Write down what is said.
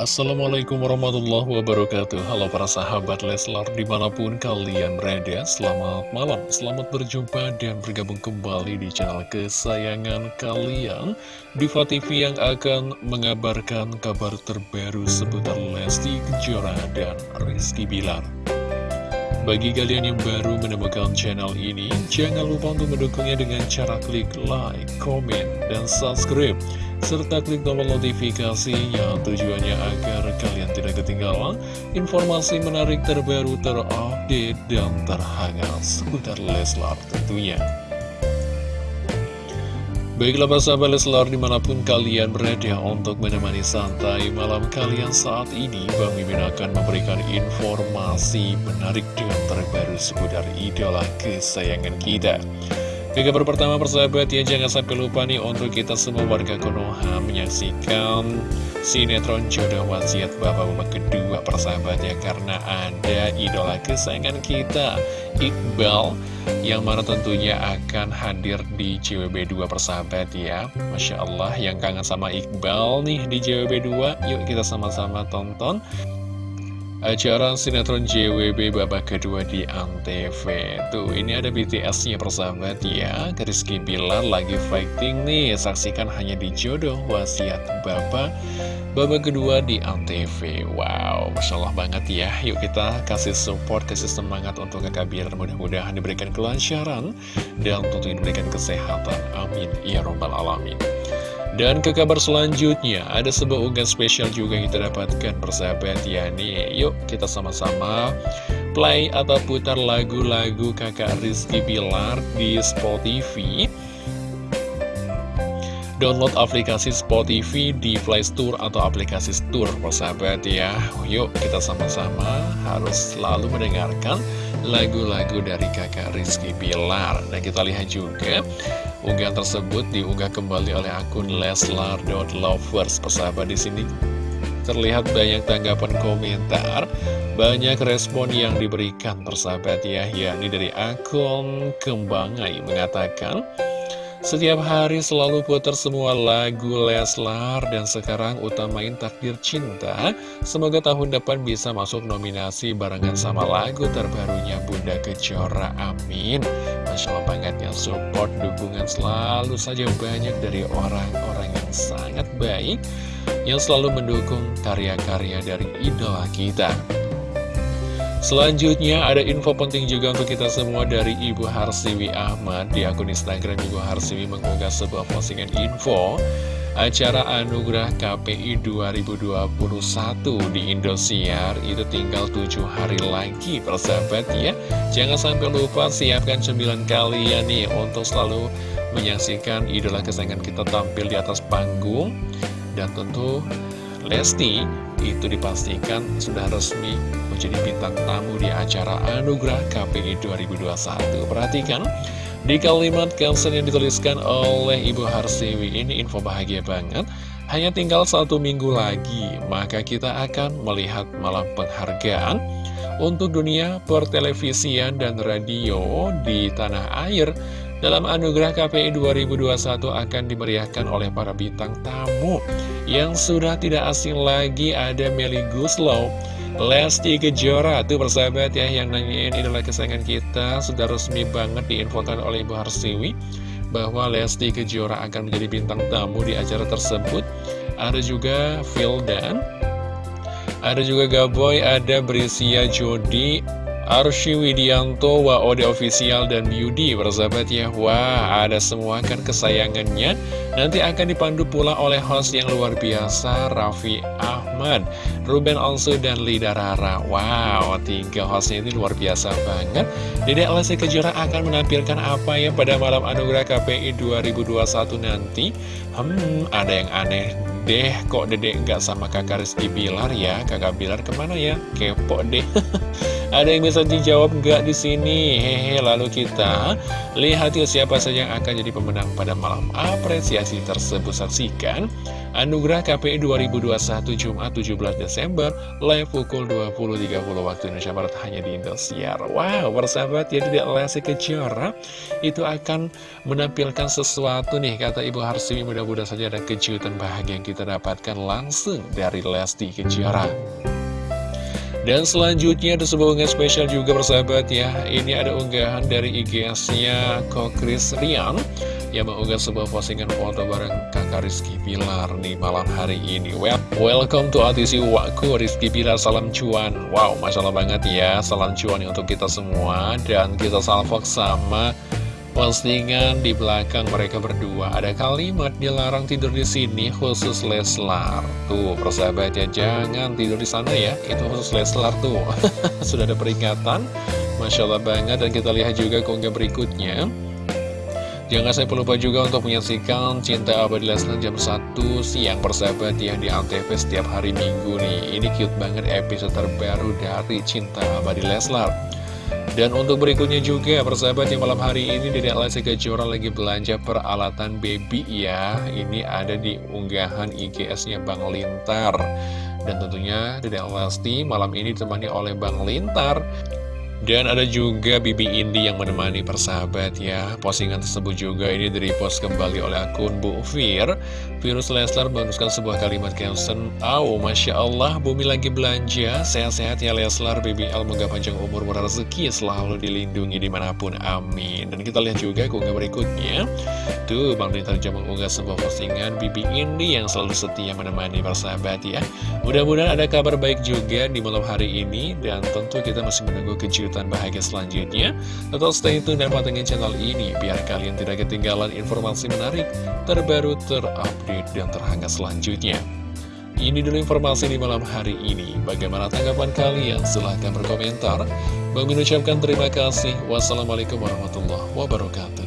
Assalamualaikum warahmatullahi wabarakatuh. Halo para sahabat Leslar di mana pun kalian berada Selamat malam, selamat berjumpa dan bergabung kembali di channel kesayangan kalian. Diva TV yang akan mengabarkan kabar terbaru seputar Lesti Kejora dan Rizky Bilar. Bagi kalian yang baru menemukan channel ini, jangan lupa untuk mendukungnya dengan cara klik like, komen, dan subscribe serta klik tombol notifikasi yang tujuannya agar kalian tidak ketinggalan informasi menarik terbaru terupdate dan terhangat seputar Leslar tentunya. Baiklah sahabat Leslar di mana pun kalian berada untuk menemani santai malam kalian saat ini Bang Mimin akan memberikan informasi menarik dan terbaru seputar idola kesayangan kita ke kabar pertama persahabat ya jangan sampai lupa nih untuk kita semua warga Konoha menyaksikan sinetron jodoh wasiat bapak-bapak kedua persahabat ya karena ada idola kesayangan kita Iqbal yang mana tentunya akan hadir di JWB 2 persahabat ya. Masya Allah yang kangen sama Iqbal nih di JWB 2 yuk kita sama-sama tonton acara sinetron JWB babak kedua di Antv Tuh ini ada BTS-nya persahabat ya. Rizky Bilar lagi fighting nih. Saksikan hanya di jodoh wasiat bapak babak kedua di Antv Wow Masya Allah banget ya. Yuk kita kasih support, kasih semangat untuk kakak Bilar Mudah-mudahan diberikan kelancaran Dan tentu diberikan kesehatan. Amin. Ya Robbal Alamin dan ke kabar selanjutnya, ada sebuah unggahan spesial juga yang kita dapatkan persahabat ya nih. Yuk kita sama-sama play atau putar lagu-lagu kakak Rizky Bilar di Spotify. Download aplikasi Spotify di Play Store atau aplikasi Store persahabat ya. Yuk kita sama-sama harus selalu mendengarkan lagu-lagu dari kakak Rizky Bilar. Nah kita lihat juga Unggahan tersebut diunggah kembali oleh akun leslar.lovers persahabat di sini. Terlihat banyak tanggapan komentar banyak respon yang diberikan persahabat ya yakni dari akun Kembangai mengatakan setiap hari selalu putar semua lagu Leslar dan sekarang utamain takdir cinta. Semoga tahun depan bisa masuk nominasi barengan sama lagu terbarunya Bunda Kejora. Amin. Masya Allah banget ya support, dukungan selalu saja banyak dari orang-orang yang sangat baik yang selalu mendukung karya-karya dari idola kita. Selanjutnya ada info penting juga untuk kita semua dari Ibu Harsiwi Ahmad Di akun Instagram Ibu Harsiwi mengunggah sebuah postingan info. Acara Anugerah KPI 2021 di Indosiar itu tinggal 7 hari lagi persahabat ya. Jangan sampai lupa siapkan 9 kalian nih untuk selalu menyaksikan idola kesayangan kita tampil di atas panggung. Dan tentu Lesti itu dipastikan sudah resmi menjadi bintang tamu di acara Anugerah KPI 2021. Perhatikan, di kalimat caption yang dituliskan oleh Ibu Harsiwi ini info bahagia banget. Hanya tinggal satu minggu lagi, maka kita akan melihat malam penghargaan untuk dunia pertelevisian dan radio di tanah air dalam Anugerah KPI 2021 akan dimeriahkan oleh para bintang tamu yang sudah tidak asing lagi ada Meli Guslow, Lesti Kejora, tuh persahabat ya yang nanyain idola kesayangan kita. Sudah resmi banget diinfokan oleh Ibu Harsiwi bahwa Lesti Kejora akan menjadi bintang tamu di acara tersebut. Ada juga Vildan, ada juga Gaboy, ada Brisia Jody, Arsy Widianto, Ode Official, dan Beauty Bersahabat ya, wah ada semua kan kesayangannya. Nanti akan dipandu pula oleh host yang luar biasa Raffi Ahmad, Ruben Onsu, dan Lida Rara. Wow, tiga hostnya ini luar biasa banget. Dedek Lesti Kejora akan menampilkan apa ya pada malam Anugerah KPI 2021 nanti? Hmm, ada yang aneh deh kok dedek nggak sama kakak Rizky Bilar ya Kakak Bilar ke mana ya? Kepo deh Ada yang bisa dijawab nggak di sini? Hehe, lalu kita lihat yuk siapa saja yang akan jadi pemenang pada malam apresiasi tersebut. Saksikan Anugerah KPI 2021 Jumat Jumat 17 Desember live pukul 20.30 waktu Indonesia Barat hanya di Indosiar. Wow, bersahabat ya tidak Lesti Kejora itu akan menampilkan sesuatu nih kata Ibu Harsiwi mudah-mudahan saja ada kejutan bahagia yang kita dapatkan langsung dari Lesti Kejora. Dan selanjutnya ada sebuah unggahan spesial juga persahabat ya. Ini ada unggahan dari IGS-nya Kokris Rian Yang mengunggah sebuah postingan foto bareng kakak Rizky Pilar nih malam hari ini. Well, Welcome to ATC Waku Rizky Pilar salam cuan. Wow, Masya Allah banget ya. Salam cuan untuk kita semua. Dan kita salvok sama postingan di belakang mereka berdua. Ada kalimat dilarang tidur di sini khusus Leslar. Tuh persahabat ya jangan tidur di sana ya. Itu khusus Leslar tuh. Sudah ada peringatan. Masya Allah banget. Dan kita lihat juga keunggah berikutnya. Jangan saya lupa juga untuk menyaksikan Cinta Abadi Leslar jam 1 siang. Persahabat yang di Antv setiap hari minggu nih. Ini cute banget episode terbaru dari Cinta Abadi Leslar dan untuk berikutnya juga persahabat yang malam hari ini Dedek Lesti Kejora lagi belanja peralatan baby ya. Ini ada di unggahan IGS-nya Bang Lintar. Dan tentunya Dedek Lesti malam ini ditemani oleh Bang Lintar dan ada juga Bibi Indi yang menemani persahabat ya. Postingan tersebut juga ini direpost kembali oleh akun Bu Fir. Virus Leslar menuliskan sebuah kalimat caption Oh Masya Allah Bumi lagi belanja. Sehat-sehat ya Leslar. Bibi Al Moga panjang umur rezeki Selalu dilindungi di mana pun Amin. Dan kita lihat juga keunggah berikutnya. Tuh Bang Dintar Jam mengunggah sebuah postingan Bibi Indi yang selalu setia menemani persahabat ya. Mudah-mudahan ada kabar baik juga di malam hari ini. Dan tentu kita masih menunggu kejutan kejutan bahagia selanjutnya. Tetap stay tune dan pantengin channel ini Biar kalian tidak ketinggalan informasi menarik Terbaru, terupdate, dan terhangat selanjutnya. Ini dulu informasi di malam hari ini. Bagaimana tanggapan kalian? Silahkan berkomentar. Bang mengucapkan terima kasih. Wassalamualaikum warahmatullahi wabarakatuh